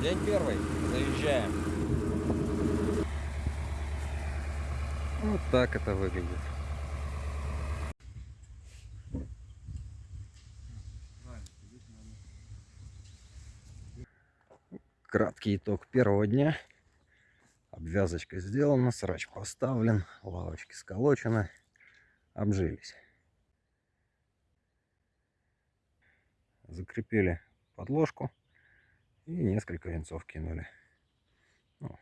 День первый. Заезжаем. Вот так это выглядит. Краткий итог первого дня. Обвязочка сделана, срач поставлен, лавочки сколочены, обжились. Закрепили подложку и несколько венцов кинули. Ну,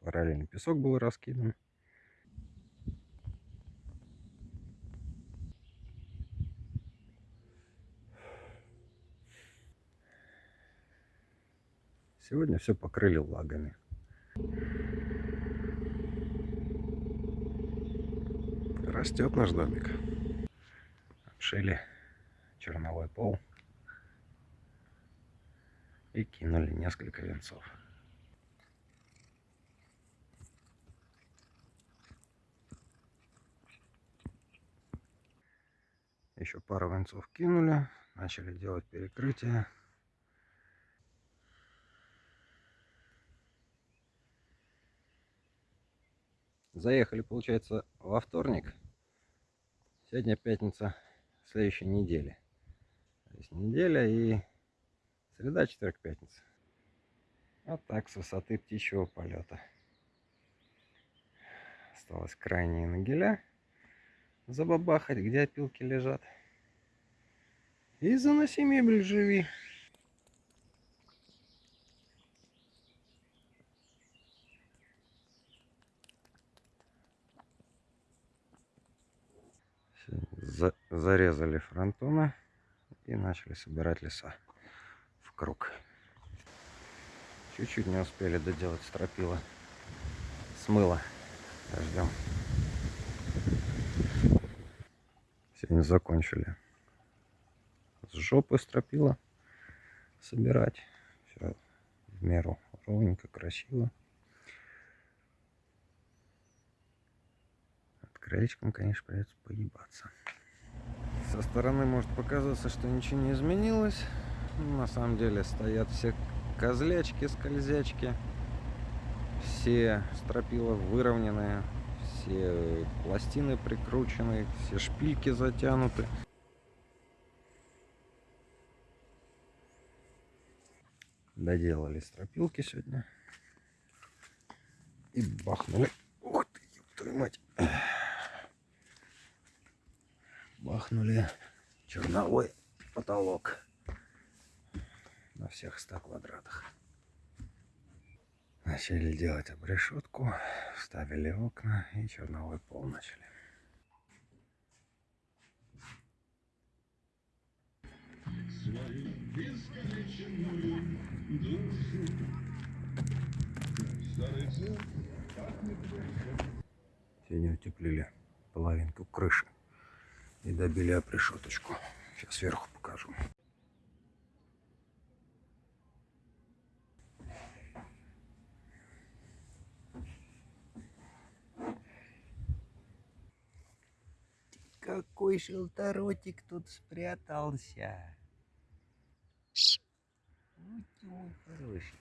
параллельно песок был раскидан. Сегодня все покрыли лагами. Растет наш домик. Обшили черновой пол и кинули несколько венцов. Еще пару венцов кинули, начали делать перекрытие. Заехали, получается, во вторник. Сегодня пятница следующей недели. То есть неделя и среда, четверг, пятница. Вот так с высоты птичьего полета. Осталось крайние нагеля забабахать, где опилки лежат. И заноси мебель живи. За зарезали фронтоны и начали собирать леса круг. Чуть-чуть не успели доделать стропила. Смыло дождем. Сегодня закончили с жопы стропила собирать. Все в меру ровненько, красиво. краечком, конечно, придется поебаться. Со стороны может показаться, что ничего не изменилось. На самом деле стоят все козлячки, скользячки. Все стропила выровненные, все пластины прикручены, все шпильки затянуты. Доделали стропилки сегодня. И бахнули. Ух ты, твою мать бахнули черновой потолок на всех 100 квадратах. Начали делать обрешетку, ставили окна и черновой пол начали. Сегодня утеплили половинку крыши и добили опрешеточку. Сейчас сверху покажу. Какой шелторотик тут спрятался. Мой хороший.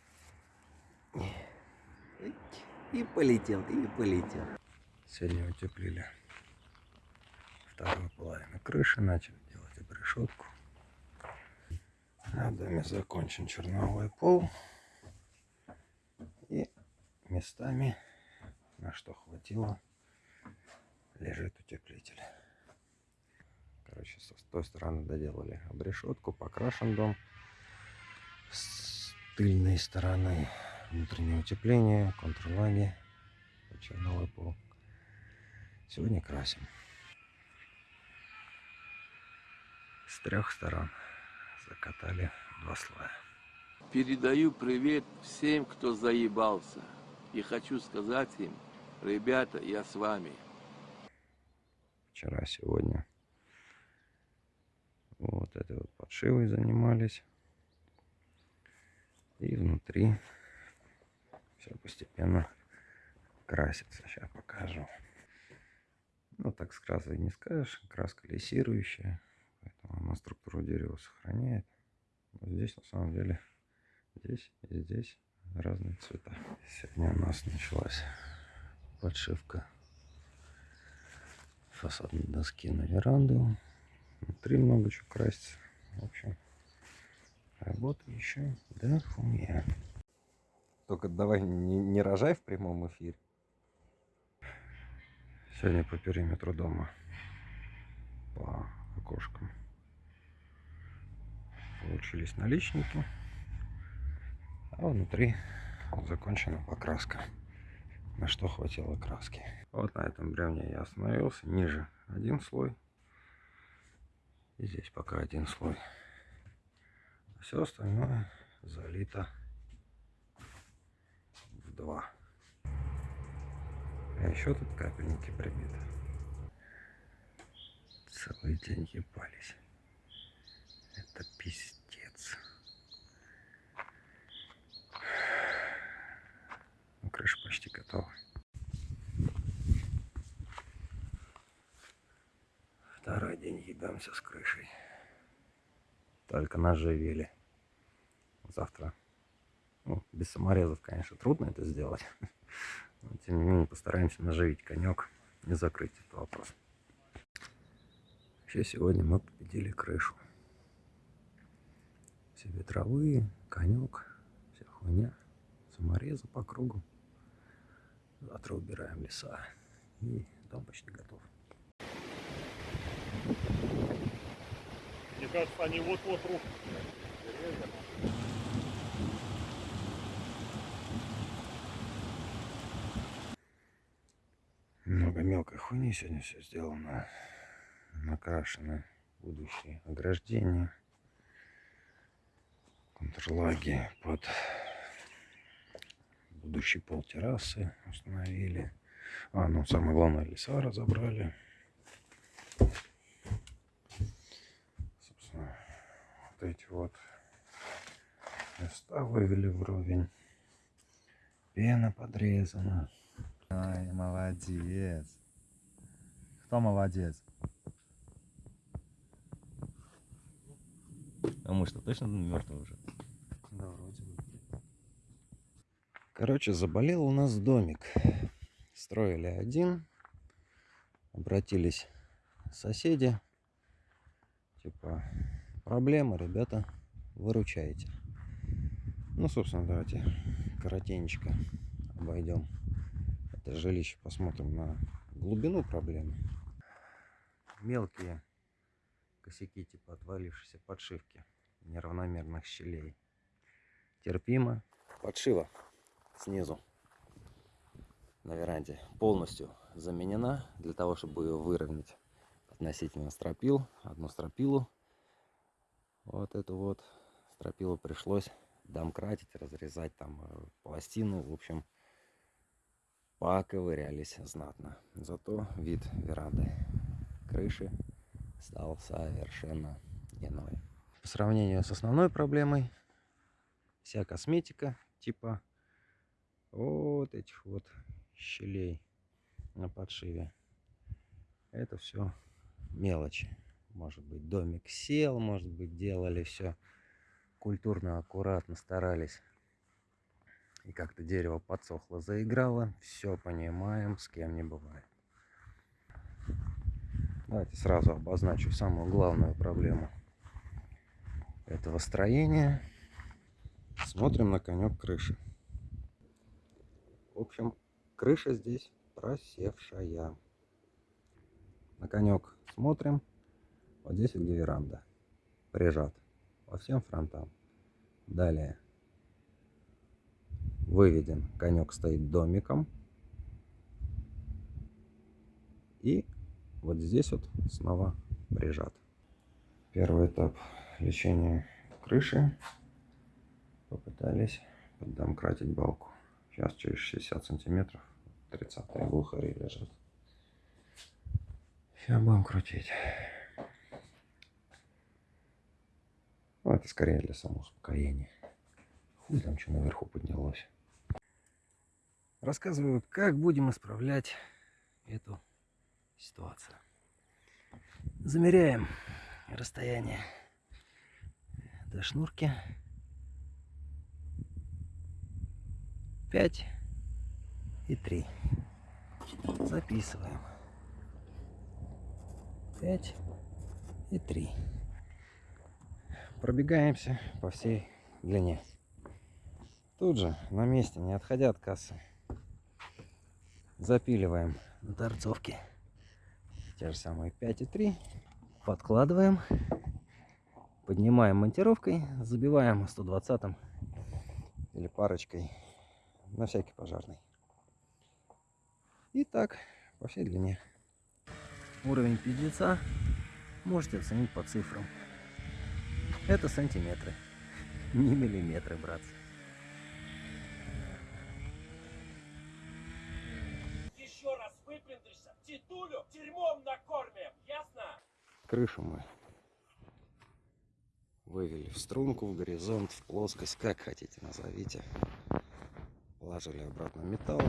И полетел, и полетел. Сегодня утеплили вторую половину крыши, начали делать обрешетку. На доме закончен черновой пол. И местами, на что хватило, лежит утеплитель. Короче, с той стороны доделали обрешетку, покрашен дом. С тыльной стороны внутреннее утепление, контрлаги, черновой пол. Сегодня красим. с трех сторон закатали два слоя. Передаю привет всем, кто заебался. И хочу сказать им, ребята, я с вами. Вчера, сегодня вот этой вот подшивой занимались. И внутри все постепенно красится. Сейчас покажу. Ну, так с красой не скажешь. Краска лессирующая. Поэтому она структуру дерева сохраняет. Но здесь на самом деле здесь и здесь разные цвета. Сегодня у нас началась подшивка фасадной доски на веранду. Внутри много чего красится. В общем, работа еще до хуя. Только давай не, не рожай в прямом эфире. Сегодня по периметру дома по окошкам получились наличники, а внутри закончена покраска, на что хватило краски. Вот на этом бревне я остановился, ниже один слой, и здесь пока один слой. Все остальное залито в два. А еще тут капельники прибиты. Целый день ебались. Это пиздец. Ну, крыша почти готова. Второй день ебемся с крышей. Только наживили. Завтра. Ну, без саморезов, конечно, трудно это сделать. Но, тем не менее, постараемся наживить конек и закрыть этот вопрос. Вообще, сегодня мы победили крышу. Все ветровые, конек, вся хуйня. Саморезы по кругу. Завтра убираем леса. И дом почти готов. Мне кажется, они вот-вот рухнут. Много мелкой хуйни сегодня все сделано. Накрашены будущие ограждения. Контрлаги под будущий пол террасы установили. А, ну самое главное, леса разобрали. Собственно, вот эти вот места вывели вровень. Пена подрезана. Ай, молодец. Кто молодец? А мы что, точно мертвый уже? Да, вроде бы. Короче, заболел у нас домик. Строили один. Обратились соседи. Типа, проблема, ребята, выручайте. Ну, собственно, давайте коротенечко обойдем это жилище, посмотрим на глубину проблемы. Мелкие косяки, типа отвалившейся подшивки неравномерных щелей. Терпимо. Подшива снизу на веранде полностью заменена для того, чтобы ее выровнять относительно стропил. Одну стропилу, вот эту вот стропилу пришлось домкратить, разрезать там э, пластину. В общем, поковырялись знатно. Зато вид веранды крыши стал совершенно иной. По сравнению с основной проблемой, вся косметика типа вот этих вот щелей на подшиве. Это все мелочи. Может быть домик сел, может быть делали все культурно, аккуратно, старались. И как-то дерево подсохло, заиграло. Все понимаем, с кем не бывает. Давайте сразу обозначу самую главную проблему этого строения. Смотрим на конек крыши. В общем, крыша здесь просевшая. На конек смотрим. Вот здесь где веранда. Прижат по всем фронтам. Далее выведен. Конек стоит домиком. И вот здесь вот снова прижат. Первый этап лечения крыши. Попытались поддомкратить балку. Сейчас через 60 сантиметров 30 глухари лежат. Сейчас будем крутить. Ну, это скорее для самоуспокоения. Хуй там что наверху поднялось. Рассказываю, как будем исправлять эту ситуацию. Замеряем расстояние до шнурки. 5 и 3. Записываем. 5 и 3. Пробегаемся по всей длине. Тут же, на месте, не отходя от кассы, запиливаем на торцовке те же самые 5 и 3. Подкладываем, поднимаем монтировкой, забиваем 120 или парочкой на всякий пожарный. И так по всей длине. Уровень пиздеца можете оценить по цифрам. Это сантиметры, не миллиметры, братцы. Еще раз выпендришься, титулю дерьмом накормим, ясно? Крышу мы вывели в струнку, в горизонт, в плоскость, как хотите назовите. Положили обратно металл.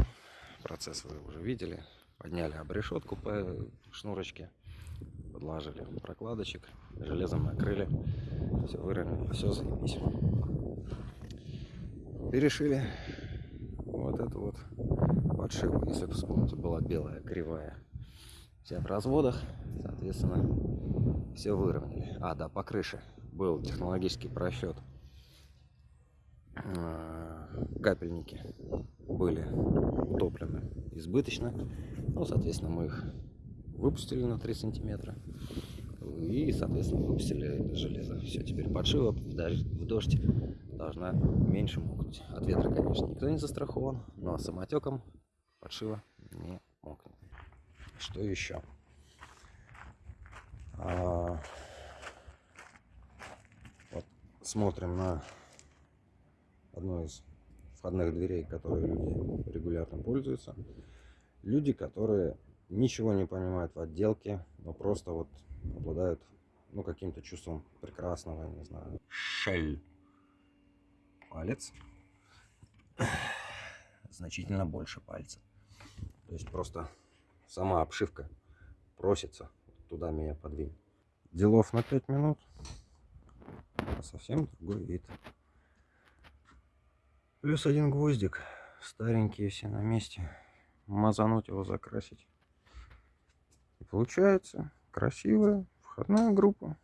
Процесс вы уже видели. Подняли обрешетку по шнурочке. Подложили прокладочек. Железом накрыли. Все выровняли. Все заебись. Перешили вот эту вот подшивку. Если вы вспомните, была белая, кривая. Вся в разводах. Соответственно, все выровняли. А, да, по крыше был технологический просчет. А, Капельники были утоплены избыточно. Ну, соответственно, мы их выпустили на 3 сантиметра. И, соответственно, выпустили железо. Все, теперь подшива в дождь, должна меньше мокнуть. От ветра, конечно, никто не застрахован, но самотеком подшива не мокнет. Что еще? А, вот смотрим на одну из входных дверей, которые люди регулярно пользуются. Люди, которые ничего не понимают в отделке, но просто вот обладают ну, каким-то чувством прекрасного, не знаю, шель. Палец. Значительно больше пальца. То есть просто сама обшивка просится туда меня подвинь. Делов на 5 минут. А совсем другой вид. Плюс один гвоздик. Старенькие все на месте. Мазануть его, закрасить. Получается красивая входная группа.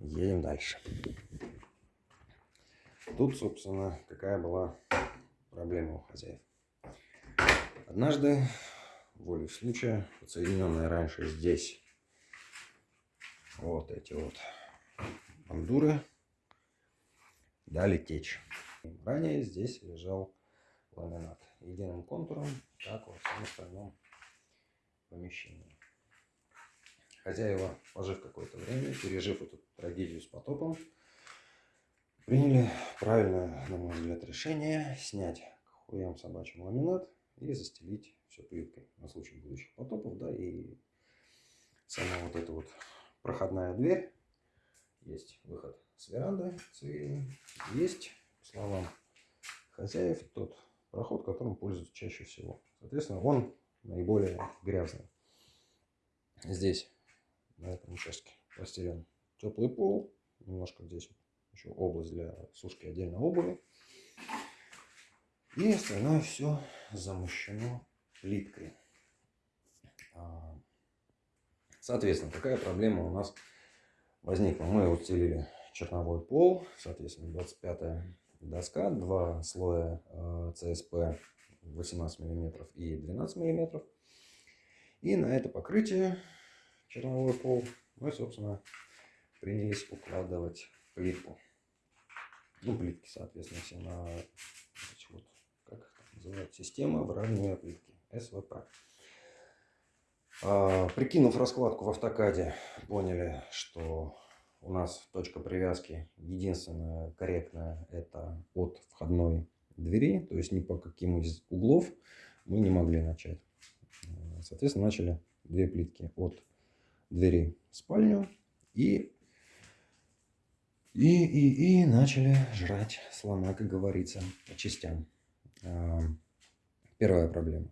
Едем дальше. Тут, собственно, какая была проблема у хозяев. Однажды, волей случая, подсоединенные раньше здесь вот эти вот бандуры дали течь. Ранее здесь лежал ламинат единым контуром, как во всем остальном помещении. Хозяева, пожив какое-то время, пережив эту трагедию с потопом, приняли правильное, на мой взгляд, решение снять к хуям собачьим ламинат и застелить все плиткой на случай будущих потопов, да, и сама вот эта вот проходная дверь, есть выход с веранды цивильный, есть, по словам хозяев, тот проход, которым пользуются чаще всего. Соответственно, он наиболее грязный. Здесь, на этом участке, постелен теплый пол, немножко здесь еще область для сушки отдельно обуви. И остальное все замощено плиткой. А, Соответственно, какая проблема у нас возникла? Мы устелили черновой пол, соответственно, 25 доска, два слоя э, ЦСП 18 мм и 12 мм. И на это покрытие черновой пол мы, собственно, принялись укладывать плитку. Ну, плитки, соответственно, все на вот, как их там называют, система выравнивания плитки, СВП. А, прикинув раскладку в автокаде, поняли, что у нас точка привязки единственная корректная это от входной двери, то есть ни по каким из углов мы не могли начать. Соответственно, начали две плитки от двери в спальню и и, и, и начали жрать слона, как говорится, по частям. А, Первая проблема.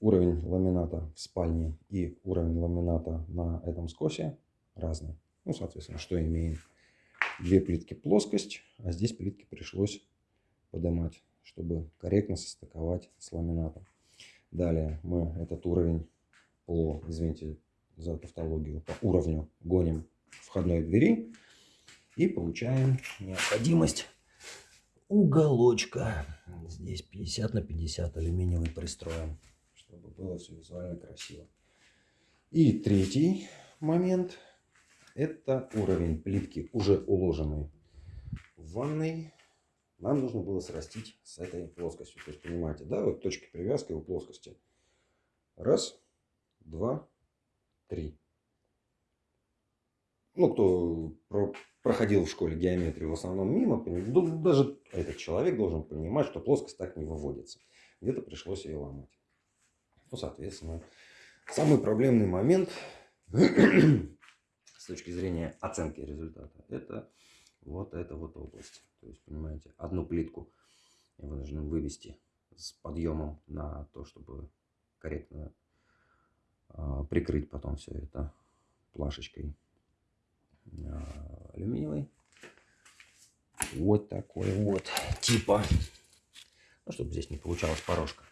Уровень ламината в спальне и уровень ламината на этом скосе разный. Ну, соответственно, что имеем? Две плитки плоскость, а здесь плитки пришлось поднимать чтобы корректно состыковать с ламинатом. Далее мы этот уровень по, извините за тавтологию, по уровню гоним входной двери и получаем необходимость уголочка. Здесь 50 на 50 алюминиевый пристроим, чтобы было все визуально красиво. И третий момент – это уровень плитки, уже уложенный в ванной. Нам нужно было срастить с этой плоскостью. То есть, понимаете, да, вот точки привязки у плоскости. Раз, два, три. Ну, кто про- проходил в школе геометрию в основном мимо, ну, даже этот человек должен понимать, что плоскость так не выводится. Где-то пришлось ее ломать. Ну, соответственно, самый проблемный момент с точки зрения оценки результата, это вот эта вот область. То есть, понимаете, одну плитку я вынужден вывести с подъемом на то, чтобы корректно а, прикрыть потом все это плашечкой а, алюминиевой. Вот такой вот типа. Ну, чтобы здесь не получалась порожка.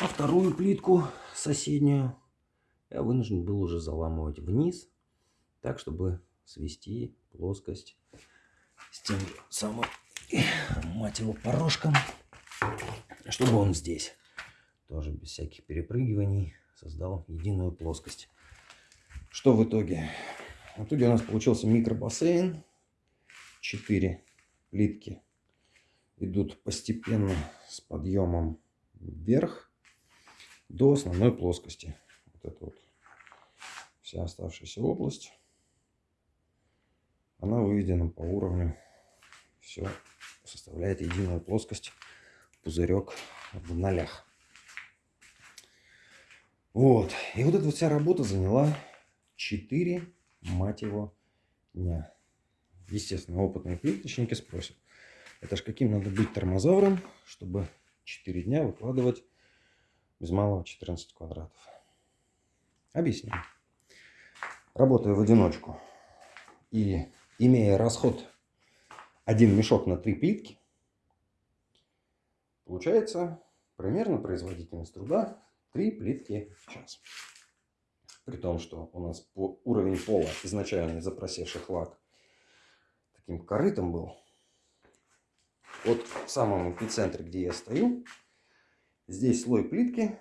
А вторую плитку соседнюю я вынужден был уже заламывать вниз, так, чтобы свести плоскость с тем самым, мать его, порожком, чтобы он здесь тоже без всяких перепрыгиваний создал единую плоскость. Что в итоге? В итоге у нас получился микробассейн. Четыре плитки идут постепенно с подъемом вверх до основной плоскости. Вот это вот вся оставшаяся область. Она выведена по уровню. Все составляет единую плоскость. Пузырек в нолях. Вот. И вот эта вся работа заняла 4, мать его, дня. Естественно, опытные плиточники спросят, это ж каким надо быть тормозавром, чтобы 4 дня выкладывать без малого 14 квадратов. Объясню. Работая в одиночку и имея расход один мешок на три плитки, получается примерно производительность труда 3 плитки в час. При том, что у нас по уровень пола изначально запросевший лак таким корытом был. Вот в самом эпицентре, где я стою, здесь слой плитки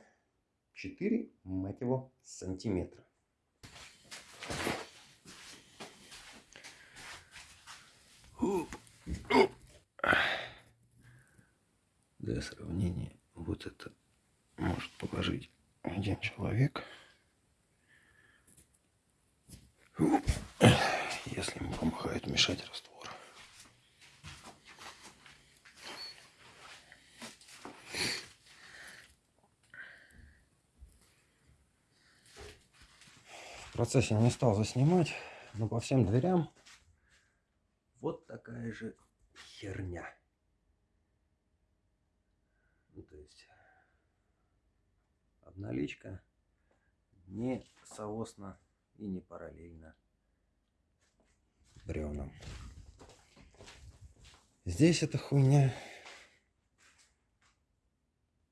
4, мать его, сантиметра. Оп, оп. Для сравнения, вот это может положить один человек. Оп. Если ему помогает мешать раствор. В процессе не стал заснимать, но по всем дверям вот такая же херня. Ну, то есть обналичка не соосно и не параллельно бревнам. Здесь эта хуйня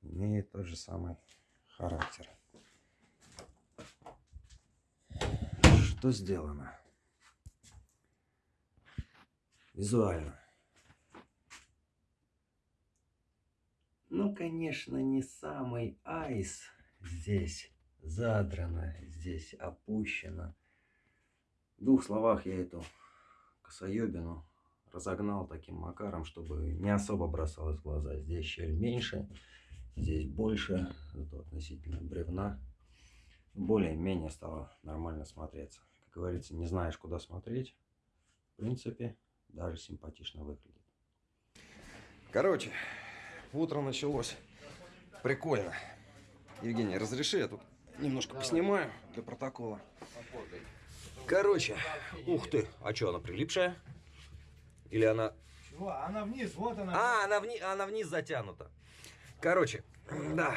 имеет тот же самый характер. Что сделано? Визуально. Ну, конечно, не самый айс здесь задрано, здесь опущено. В двух словах я эту косоебину разогнал таким макаром, чтобы не особо бросалось в глаза. Здесь щель меньше, здесь больше, зато относительно бревна. Более-менее стало нормально смотреться. Как говорится, не знаешь, куда смотреть. В принципе, даже симпатично выглядит. Короче, утро началось. Прикольно. Евгений, разреши, я тут немножко поснимаю для протокола. Короче, ух ты, а что, она прилипшая? Или она... Чего? Она вниз, вот она. А, она, вни... она вниз затянута. Короче, да,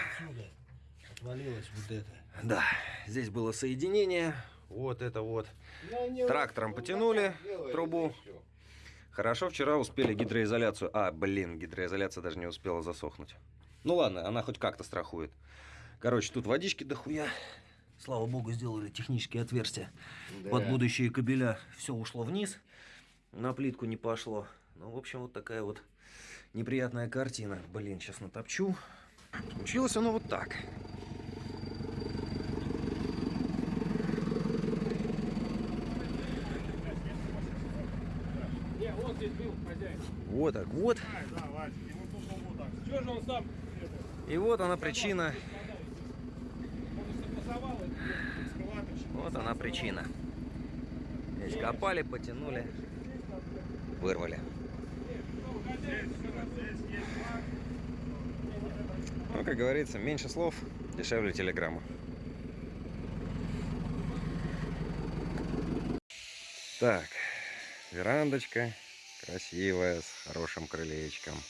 Отвалилась вот это. да, здесь было соединение, вот это вот. Трактором потянули трубу. Хорошо, вчера успели гидроизоляцию. А, блин, гидроизоляция даже не успела засохнуть. Ну ладно, она хоть как-то страхует. Короче, тут водички дохуя. Слава богу, сделали технические отверстия под будущие кабеля. Все ушло вниз, на плитку не пошло. Ну, в общем, вот такая вот неприятная картина. Блин, сейчас натопчу. Получилось оно вот так. Здесь был, хозяин. Вот так вот. И вот она причина. Вот она причина. Здесь копали, потянули, вырвали. Ну, как говорится, меньше слов, дешевле телеграмма. Так, верандочка красивая, с хорошим крылечком.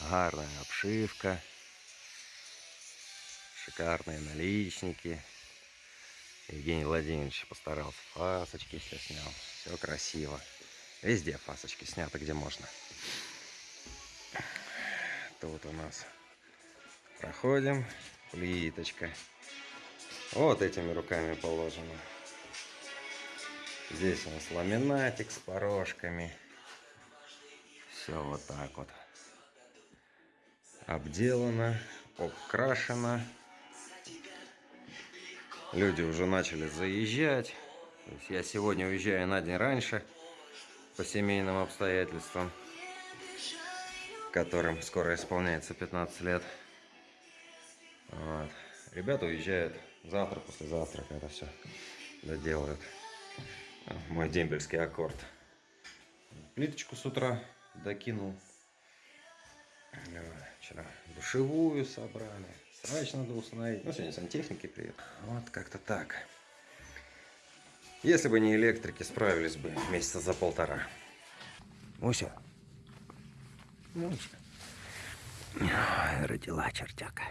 Гарная обшивка. Шикарные наличники. Евгений Владимирович постарался. Фасочки все снял. Все красиво. Везде фасочки сняты, где можно. Тут у нас проходим. Плиточка. Вот этими руками положено. Здесь у нас ламинатик с порожками. Все вот так вот. Обделано, обкрашено. Люди уже начали заезжать. Я сегодня уезжаю на день раньше по семейным обстоятельствам, которым скоро исполняется 15 лет. Вот. Ребята уезжают завтра, послезавтра, когда все доделают. Мой дембельский аккорд. Плиточку с утра докинул. Вот, Вчера душевую собрали. Срач надо установить. Ну, сегодня сантехники приедут. Вот как-то так. Если бы не электрики, справились бы месяца за полтора. Муся. Муся. Родила чертяка.